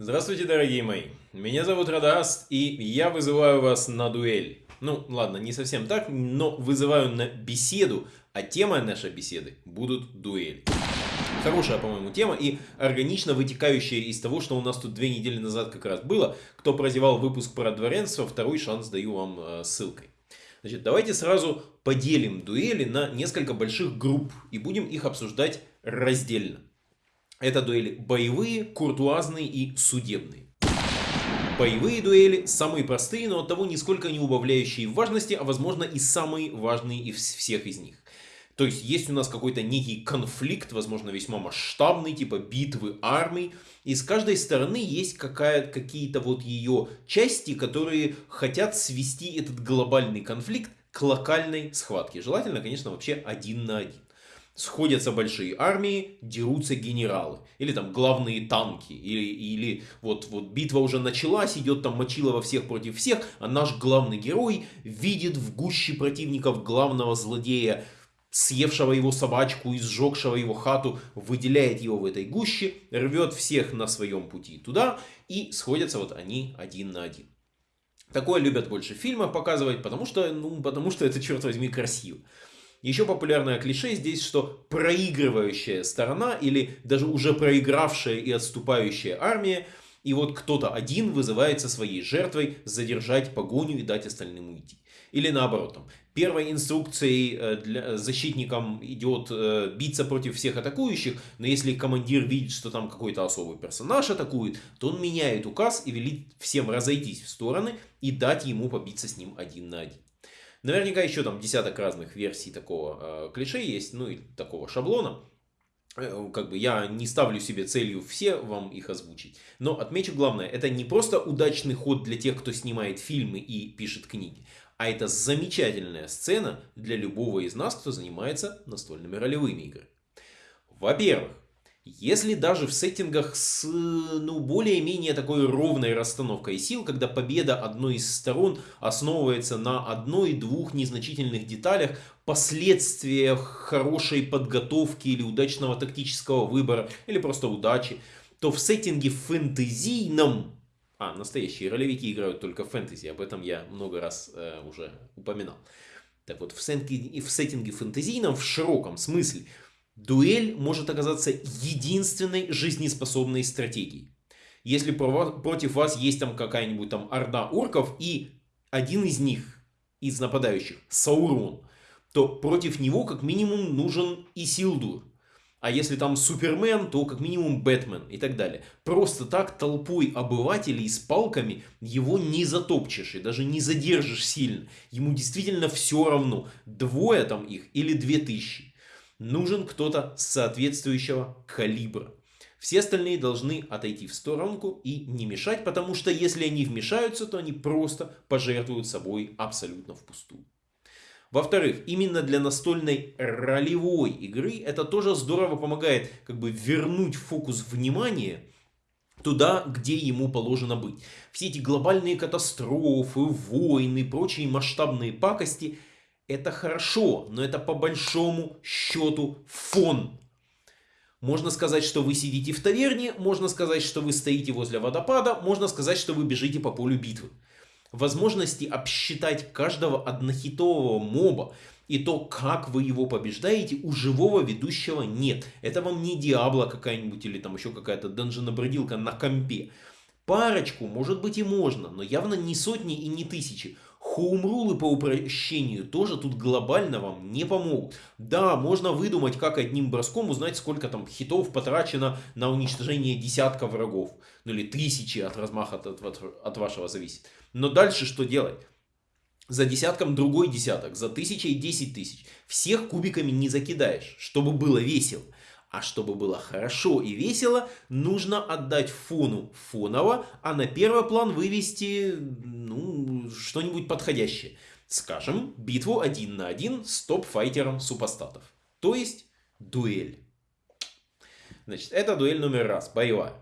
Здравствуйте, дорогие мои! Меня зовут Радаст, и я вызываю вас на дуэль. Ну, ладно, не совсем так, но вызываю на беседу, а тема нашей беседы будут дуэль. Хорошая, по-моему, тема и органично вытекающая из того, что у нас тут две недели назад как раз было. Кто прозевал выпуск про дворянство, второй шанс даю вам э, ссылкой. Значит, давайте сразу поделим дуэли на несколько больших групп и будем их обсуждать раздельно. Это дуэли боевые, куртуазные и судебные. Боевые дуэли самые простые, но от того нисколько не убавляющие важности, а возможно и самые важные из всех из них. То есть есть у нас какой-то некий конфликт, возможно весьма масштабный, типа битвы армий. И с каждой стороны есть какие-то вот ее части, которые хотят свести этот глобальный конфликт к локальной схватке. Желательно, конечно, вообще один на один сходятся большие армии, дерутся генералы. Или там главные танки. Или, или вот, вот битва уже началась, идет там Мочилова всех против всех, а наш главный герой видит в гуще противников главного злодея, съевшего его собачку и сжегшего его хату, выделяет его в этой гуще, рвет всех на своем пути туда, и сходятся вот они один на один. Такое любят больше фильмы показывать, потому что, ну, потому что это, черт возьми, красиво. Еще популярное клише здесь, что проигрывающая сторона или даже уже проигравшая и отступающая армия, и вот кто-то один вызывается своей жертвой задержать погоню и дать остальным уйти. Или наоборот, там, первой инструкцией э, для защитникам идет э, биться против всех атакующих, но если командир видит, что там какой-то особый персонаж атакует, то он меняет указ и велит всем разойтись в стороны и дать ему побиться с ним один на один. Наверняка еще там десяток разных версий такого э, клише есть, ну и такого шаблона. Э, как бы я не ставлю себе целью все вам их озвучить. Но отмечу главное, это не просто удачный ход для тех, кто снимает фильмы и пишет книги. А это замечательная сцена для любого из нас, кто занимается настольными ролевыми играми. Во-первых, если даже в сеттингах с ну, более-менее такой ровной расстановкой сил, когда победа одной из сторон основывается на одной-двух незначительных деталях, последствиях хорошей подготовки или удачного тактического выбора, или просто удачи, то в сеттинге фэнтезийном, а, настоящие ролевики играют только в фэнтези, об этом я много раз э, уже упоминал. Так вот, в сеттинге, в сеттинге фэнтезийном, в широком смысле, дуэль может оказаться единственной жизнеспособной стратегией. Если против вас есть там какая-нибудь там орда орков и один из них, из нападающих, Саурон, то против него как минимум нужен Исилдур. А если там Супермен, то как минимум Бэтмен и так далее. Просто так толпой обывателей с палками его не затопчешь и даже не задержишь сильно. Ему действительно все равно, двое там их или две тысячи нужен кто-то соответствующего калибра. Все остальные должны отойти в сторонку и не мешать, потому что если они вмешаются, то они просто пожертвуют собой абсолютно впустую. Во-вторых, именно для настольной ролевой игры это тоже здорово помогает как бы вернуть фокус внимания туда, где ему положено быть. Все эти глобальные катастрофы, войны, прочие масштабные пакости это хорошо, но это по большому счету фон. Можно сказать, что вы сидите в таверне, можно сказать, что вы стоите возле водопада, можно сказать, что вы бежите по полю битвы. Возможности обсчитать каждого однохитового моба и то, как вы его побеждаете, у живого ведущего нет. Это вам не Диабло какая-нибудь или там еще какая-то данженобродилка на компе. Парочку, может быть и можно, но явно не сотни и не тысячи. Хоумрулы по упрощению тоже тут глобально вам не помогут. Да, можно выдумать, как одним броском узнать, сколько там хитов потрачено на уничтожение десятка врагов. Ну или тысячи от размаха от, от, от вашего зависит. Но дальше что делать? За десятком другой десяток, за тысячей десять тысяч. Всех кубиками не закидаешь, чтобы было весело. А чтобы было хорошо и весело, нужно отдать фону фоново, а на первый план вывести ну, что-нибудь подходящее. Скажем, битву один на один с топ-файтером супостатов. То есть дуэль. Значит, это дуэль номер раз, боевая.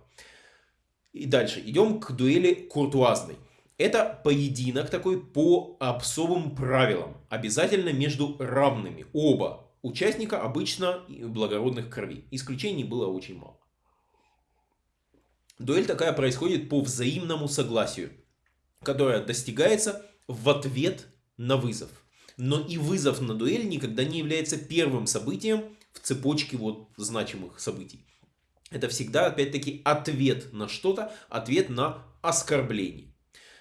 И дальше идем к дуэли куртуазной. Это поединок такой по особым правилам. Обязательно между равными. Оба участника обычно благородных кровей. Исключений было очень мало. Дуэль такая происходит по взаимному согласию, которое достигается в ответ на вызов. Но и вызов на дуэль никогда не является первым событием в цепочке вот значимых событий. Это всегда, опять-таки, ответ на что-то, ответ на оскорбление.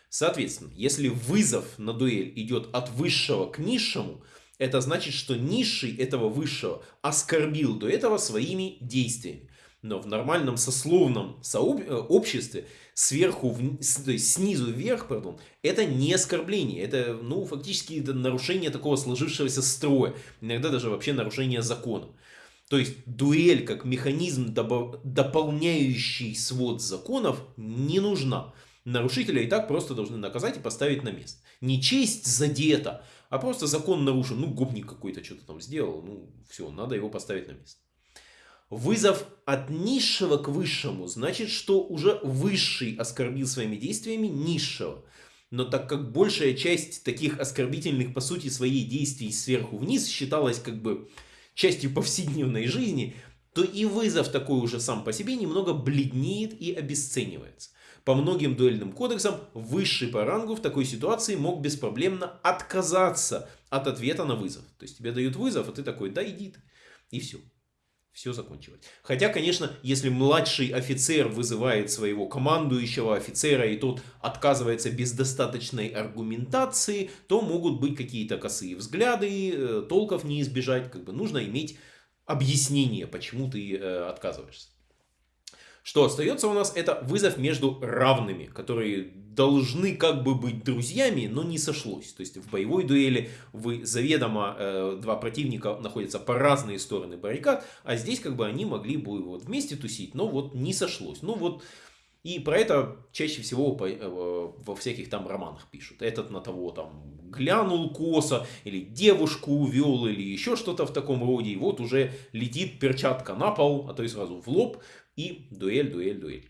Соответственно, если вызов на дуэль идет от высшего к низшему, это значит, что низший этого высшего оскорбил до этого своими действиями. Но в нормальном сословном. Э, обществе сверху, вниз, то есть снизу вверх, пардон, это не оскорбление. Это, ну, фактически это нарушение такого сложившегося строя. Иногда даже вообще нарушение закона. То есть дуэль как механизм, дополняющий свод законов, не нужна. Нарушителя и так просто должны наказать и поставить на место. Не честь задета, а просто закон нарушен. Ну, гопник какой-то что-то там сделал. Ну, все, надо его поставить на место. Вызов от низшего к высшему значит, что уже высший оскорбил своими действиями низшего. Но так как большая часть таких оскорбительных по сути своей действий сверху вниз считалась как бы частью повседневной жизни, то и вызов такой уже сам по себе немного бледнеет и обесценивается. По многим дуэльным кодексам высший по рангу в такой ситуации мог беспроблемно отказаться от ответа на вызов. То есть тебе дают вызов, а ты такой, да иди ты. И все все закончилось. Хотя, конечно, если младший офицер вызывает своего командующего офицера, и тот отказывается без достаточной аргументации, то могут быть какие-то косые взгляды, э, толков не избежать. Как бы нужно иметь объяснение, почему ты э, отказываешься. Что остается у нас, это вызов между равными, которые должны как бы быть друзьями, но не сошлось. То есть в боевой дуэли вы заведомо э, два противника находятся по разные стороны баррикад, а здесь как бы они могли бы вот вместе тусить, но вот не сошлось. Ну вот и про это чаще всего э, во всяких там романах пишут. Этот на того там глянул косо, или девушку увел, или еще что-то в таком роде. И вот уже летит перчатка на пол, а то и сразу в лоб и дуэль, дуэль, дуэль.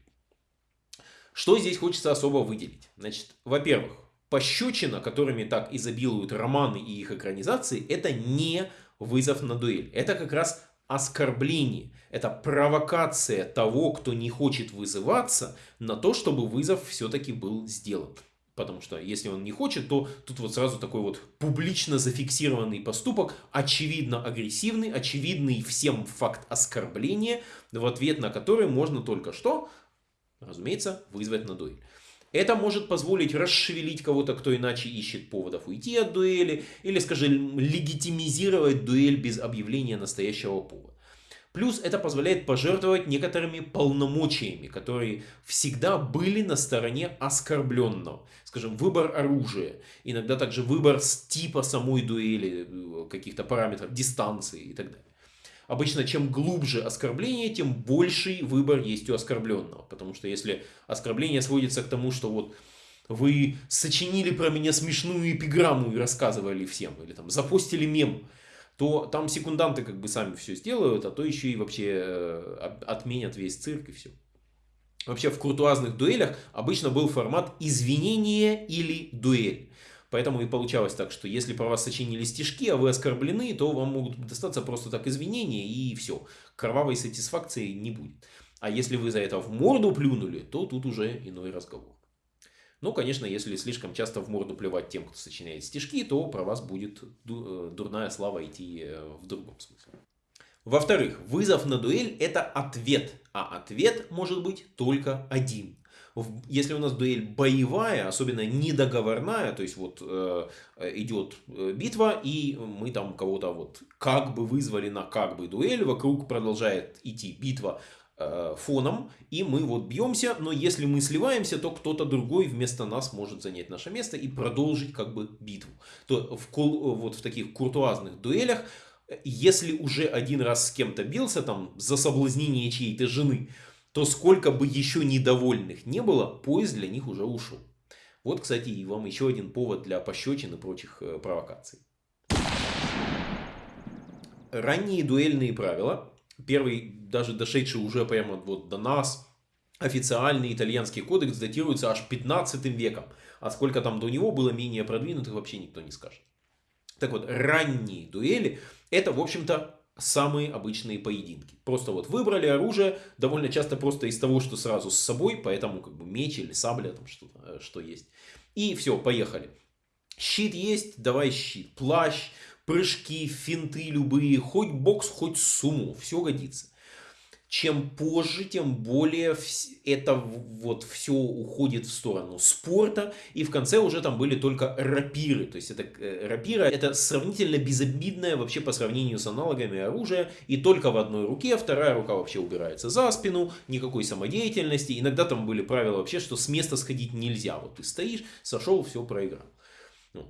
Что здесь хочется особо выделить? Значит, во-первых, пощечина, которыми так изобилуют романы и их экранизации, это не вызов на дуэль. Это как раз оскорбление. Это провокация того, кто не хочет вызываться, на то, чтобы вызов все-таки был сделан. Потому что если он не хочет, то тут вот сразу такой вот публично зафиксированный поступок, очевидно агрессивный, очевидный всем факт оскорбления, в ответ на который можно только что, разумеется, вызвать на дуэль. Это может позволить расшевелить кого-то, кто иначе ищет поводов уйти от дуэли, или, скажем, легитимизировать дуэль без объявления настоящего повода. Плюс это позволяет пожертвовать некоторыми полномочиями, которые всегда были на стороне оскорбленного. Скажем, выбор оружия, иногда также выбор типа самой дуэли, э, каких-то параметров, дистанции и так далее. Обычно чем глубже оскорбление, тем больший выбор есть у оскорбленного. Потому что если оскорбление сводится к тому, что вот вы сочинили про меня смешную эпиграмму и рассказывали всем, или там запостили мем, то там секунданты как бы сами все сделают, а то еще и вообще э, отменят весь цирк и все. Вообще в куртуазных дуэлях обычно был формат извинения или дуэль. Поэтому и получалось так, что если про вас сочинили стишки, а вы оскорблены, то вам могут достаться просто так извинения и все. Кровавой сатисфакции не будет. А если вы за это в морду плюнули, то тут уже иной разговор. Ну, конечно, если слишком часто в морду плевать тем, кто сочиняет стишки, то про вас будет э, дурная слава идти э, в другом смысле. Во-вторых, вызов на дуэль это ответ, а ответ может быть только один. Если у нас дуэль боевая, особенно недоговорная, то есть вот э, идет э, битва, и мы там кого-то вот как бы вызвали на как бы дуэль, вокруг продолжает идти битва, Э, фоном, и мы вот бьемся, но если мы сливаемся, то кто-то другой вместо нас может занять наше место и продолжить как бы битву. То в, вот в таких куртуазных дуэлях, если уже один раз с кем-то бился, там, за соблазнение чьей-то жены, то сколько бы еще недовольных не было, поезд для них уже ушел. Вот, кстати, и вам еще один повод для пощечин и прочих э, провокаций. Ранние дуэльные правила первый, даже дошедший уже прямо вот до нас, официальный итальянский кодекс датируется аж 15 веком. А сколько там до него было менее продвинутых, вообще никто не скажет. Так вот, ранние дуэли, это, в общем-то, самые обычные поединки. Просто вот выбрали оружие, довольно часто просто из того, что сразу с собой, поэтому как бы меч или сабля, там что, э, что есть. И все, поехали. Щит есть, давай щит. Плащ, прыжки, финты любые, хоть бокс, хоть сумму, все годится чем позже, тем более это вот все уходит в сторону спорта. И в конце уже там были только рапиры. То есть это э, рапира это сравнительно безобидное вообще по сравнению с аналогами оружия. И только в одной руке, вторая рука вообще убирается за спину, никакой самодеятельности. Иногда там были правила вообще, что с места сходить нельзя. Вот ты стоишь, сошел, все проиграл.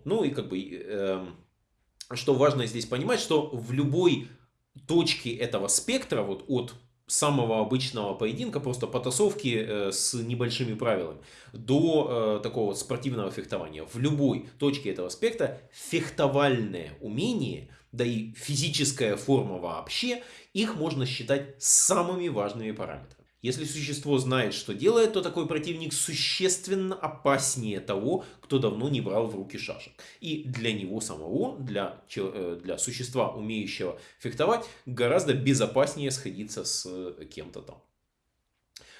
Ну и как бы, э, что важно здесь понимать, что в любой точке этого спектра, вот от самого обычного поединка, просто потасовки э, с небольшими правилами, до э, такого спортивного фехтования. В любой точке этого спектра фехтовальное умение, да и физическая форма вообще, их можно считать самыми важными параметрами. Если существо знает, что делает, то такой противник существенно опаснее того, кто давно не брал в руки шашек. И для него самого, для, э, для существа, умеющего фехтовать, гораздо безопаснее сходиться с э, кем-то там.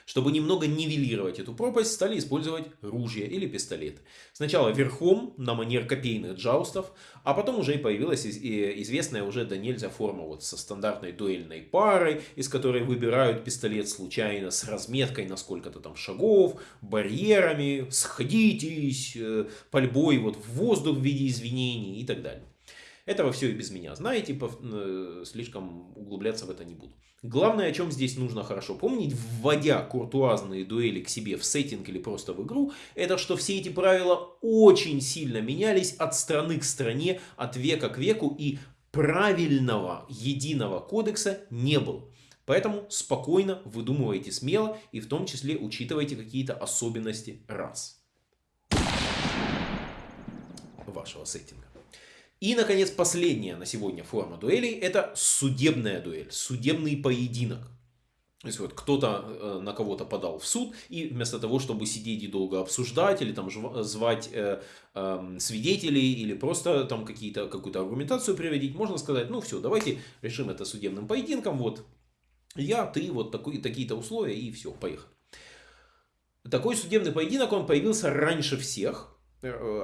Чтобы немного нивелировать эту пропасть, стали использовать ружья или пистолеты. Сначала верхом, на манер копейных джаустов, а потом уже и появилась известная уже до нельзя форма вот со стандартной дуэльной парой, из которой выбирают пистолет случайно с разметкой на сколько-то там шагов, барьерами, сходитесь, э, пальбой вот в воздух в виде извинений и так далее. Этого все и без меня знаете, э, слишком углубляться в это не буду. Главное, о чем здесь нужно хорошо помнить, вводя куртуазные дуэли к себе в сеттинг или просто в игру, это что все эти правила очень сильно менялись от страны к стране, от века к веку, и правильного единого кодекса не было. Поэтому спокойно выдумывайте смело и в том числе учитывайте какие-то особенности рас вашего сеттинга. И, наконец, последняя на сегодня форма дуэлей – это судебная дуэль, судебный поединок. То есть вот кто-то э, на кого-то подал в суд, и вместо того, чтобы сидеть и долго обсуждать, или там звать э, э, свидетелей, или просто там какую-то аргументацию приводить, можно сказать, ну все, давайте решим это судебным поединком, вот я, ты, вот такие-то условия, и все, поехали. Такой судебный поединок, он появился раньше всех,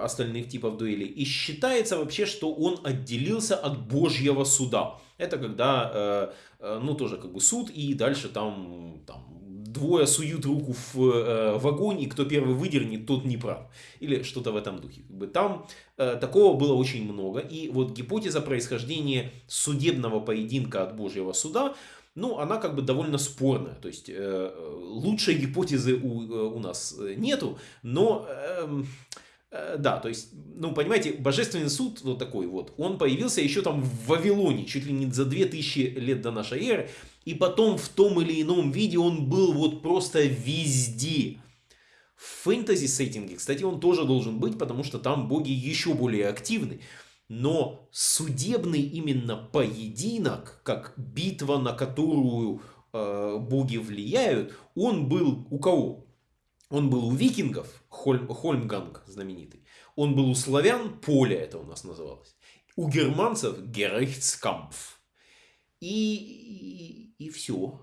остальных типов дуэлей. И считается вообще, что он отделился от Божьего суда. Это когда, э, э, ну тоже как бы суд, и дальше там, там двое суют руку в, в огонь, и кто первый выдернет, тот не прав. Или что-то в этом духе. Там такого было очень много. И вот гипотеза происхождения судебного поединка от Божьего суда, ну, она как бы довольно спорная. То есть, э, лучшей гипотезы у, у нас нету, но... Э, Э, да, то есть, ну, понимаете, божественный суд вот такой вот, он появился еще там в Вавилоне, чуть ли не за 2000 лет до нашей эры, и потом в том или ином виде он был вот просто везде. В фэнтези сеттинге, кстати, он тоже должен быть, потому что там боги еще более активны. Но судебный именно поединок, как битва, на которую э, боги влияют, он был у кого? Он был у викингов, Хольм, Хольмганг знаменитый. Он был у славян, поле это у нас называлось. У германцев Герейхтскампф. И, и, и все.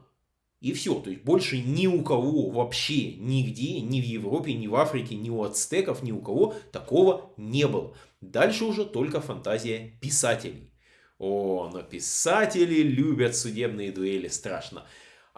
И все. То есть больше ни у кого вообще нигде, ни в Европе, ни в Африке, ни у ацтеков, ни у кого такого не было. Дальше уже только фантазия писателей. О, но писатели любят судебные дуэли страшно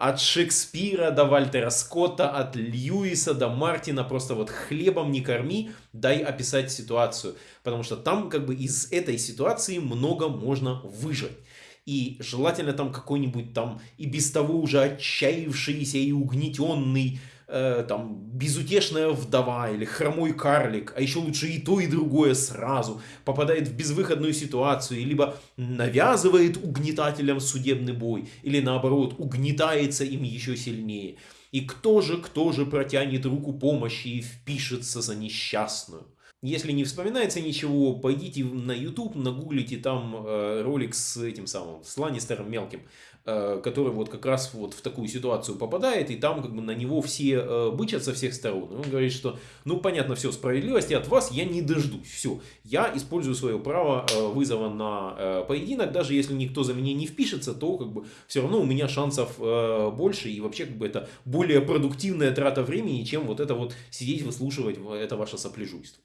от Шекспира до Вальтера Скотта, от Льюиса до Мартина, просто вот хлебом не корми, дай описать ситуацию. Потому что там как бы из этой ситуации много можно выжать. И желательно там какой-нибудь там и без того уже отчаявшийся и угнетенный э, там безутешная вдова или хромой карлик, а еще лучше и то, и другое сразу, попадает в безвыходную ситуацию, либо навязывает угнетателям судебный бой, или наоборот, угнетается им еще сильнее. И кто же, кто же протянет руку помощи и впишется за несчастную? Если не вспоминается ничего, пойдите на YouTube, нагуглите там э, ролик с этим самым, с Ланнистером мелким, э, который вот как раз вот в такую ситуацию попадает, и там как бы на него все э, бычат со всех сторон. И он говорит, что, ну понятно, все, справедливости от вас я не дождусь. Все, я использую свое право э, вызова на э, поединок, даже если никто за меня не впишется, то как бы все равно у меня шансов э, больше, и вообще как бы это более продуктивная трата времени, чем вот это вот сидеть выслушивать это ваше сопляжуйство.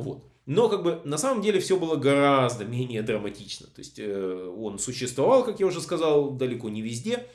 Вот. Но как бы на самом деле все было гораздо менее драматично. То есть э, он существовал, как я уже сказал, далеко не везде.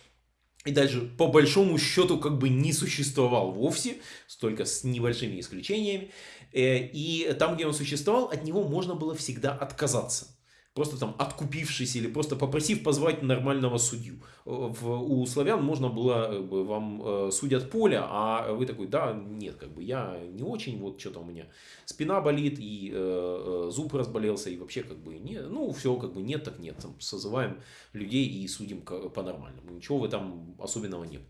И даже по большому счету как бы не существовал вовсе, только с небольшими исключениями. Э, и там, где он существовал, от него можно было всегда отказаться просто там откупившись или просто попросив позвать нормального судью. В, у славян можно было, вам э, судят поле, а вы такой, да, нет, как бы я не очень, вот что-то у меня спина болит, и э, э зуб разболелся, и вообще как бы, не, ну, все, как бы нет, так нет, там, созываем людей и судим по-нормальному. Ничего в этом особенного нет.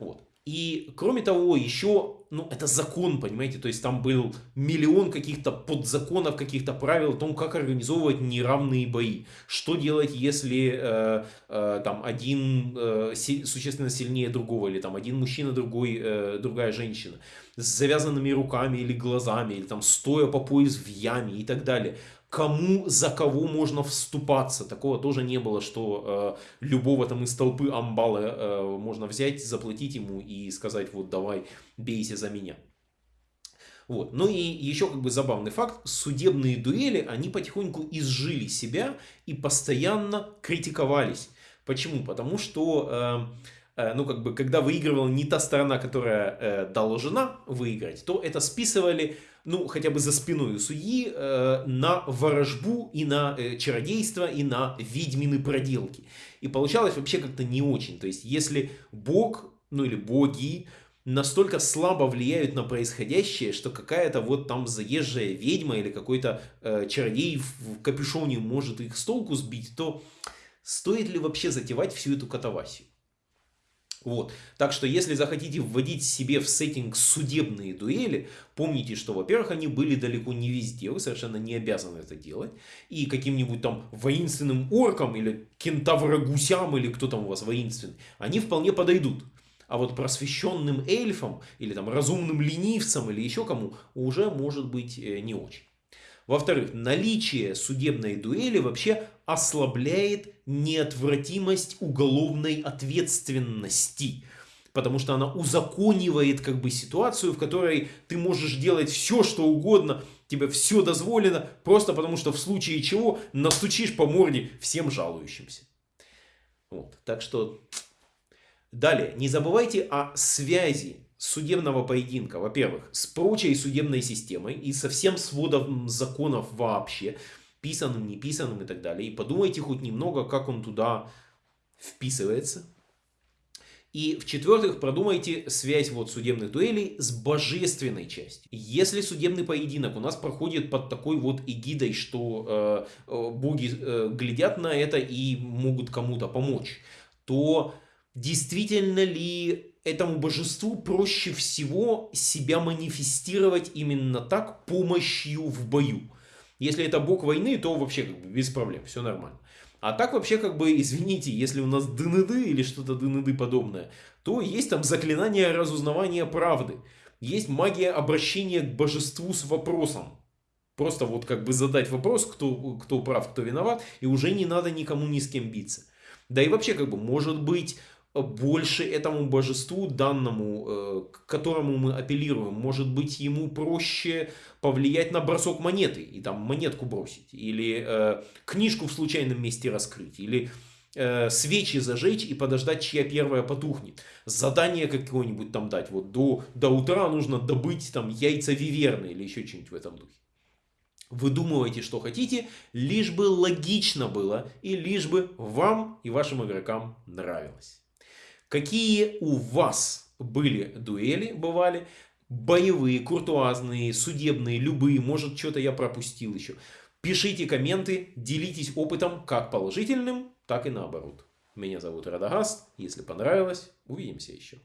Вот. И кроме того, еще, ну, это закон, понимаете, то есть там был миллион каких-то подзаконов, каких-то правил о том, как организовывать неравные бои. Что делать, если э, э, там один э, существенно сильнее другого, или там один мужчина, другой, э, другая женщина, с завязанными руками или глазами, или там стоя по пояс в яме и так далее кому за кого можно вступаться. Такого тоже не было, что э, любого там из толпы амбала э, можно взять, заплатить ему и сказать, вот давай, бейся за меня. Вот. Ну и еще как бы забавный факт, судебные дуэли, они потихоньку изжили себя и постоянно критиковались. Почему? Потому что... Э, Э, ну, как бы, когда выигрывала не та сторона, которая э, должна выиграть, то это списывали, ну, хотя бы за спиной судьи, э, на ворожбу и на э, чародейство, и на ведьмины проделки. И получалось вообще как-то не очень. То есть, если бог, ну, или боги, настолько слабо влияют на происходящее, что какая-то вот там заезжая ведьма или какой-то э, чародей в капюшоне может их с толку сбить, то стоит ли вообще затевать всю эту катавасию? Вот. Так что, если захотите вводить себе в сеттинг судебные дуэли, помните, что, во-первых, они были далеко не везде, вы совершенно не обязаны это делать. И каким-нибудь там воинственным оркам или кентаврогусям, или кто там у вас воинственный, они вполне подойдут. А вот просвещенным эльфам, или там разумным ленивцам, или еще кому, уже может быть э, не очень. Во-вторых, наличие судебной дуэли вообще ослабляет неотвратимость уголовной ответственности. Потому что она узаконивает как бы ситуацию, в которой ты можешь делать все, что угодно, тебе все дозволено, просто потому что в случае чего настучишь по морде всем жалующимся. Вот. Так что далее, не забывайте о связи судебного поединка, во-первых, с прочей судебной системой и со всем сводом законов вообще, писанным, не писанным и так далее. И подумайте хоть немного, как он туда вписывается. И в-четвертых, продумайте связь вот судебных дуэлей с божественной частью. Если судебный поединок у нас проходит под такой вот эгидой, что э, э боги э, глядят на это и могут кому-то помочь, то действительно ли этому божеству проще всего себя манифестировать именно так помощью в бою. Если это бог войны, то вообще как бы без проблем, все нормально. А так вообще как бы, извините, если у нас ДНД или что-то ДНД подобное, то есть там заклинание разузнавания правды. Есть магия обращения к божеству с вопросом. Просто вот как бы задать вопрос, кто, кто прав, кто виноват, и уже не надо никому ни с кем биться. Да и вообще как бы может быть больше этому божеству данному, э, к которому мы апеллируем. Может быть, ему проще повлиять на бросок монеты и там монетку бросить. Или э, книжку в случайном месте раскрыть. Или э, свечи зажечь и подождать, чья первая потухнет. Задание какое-нибудь там дать. Вот до, до утра нужно добыть там яйца виверны или еще что-нибудь в этом духе. Выдумывайте, что хотите, лишь бы логично было и лишь бы вам и вашим игрокам нравилось. Какие у вас были дуэли, бывали? Боевые, куртуазные, судебные, любые. Может, что-то я пропустил еще. Пишите комменты, делитесь опытом как положительным, так и наоборот. Меня зовут Радагаст. Если понравилось, увидимся еще.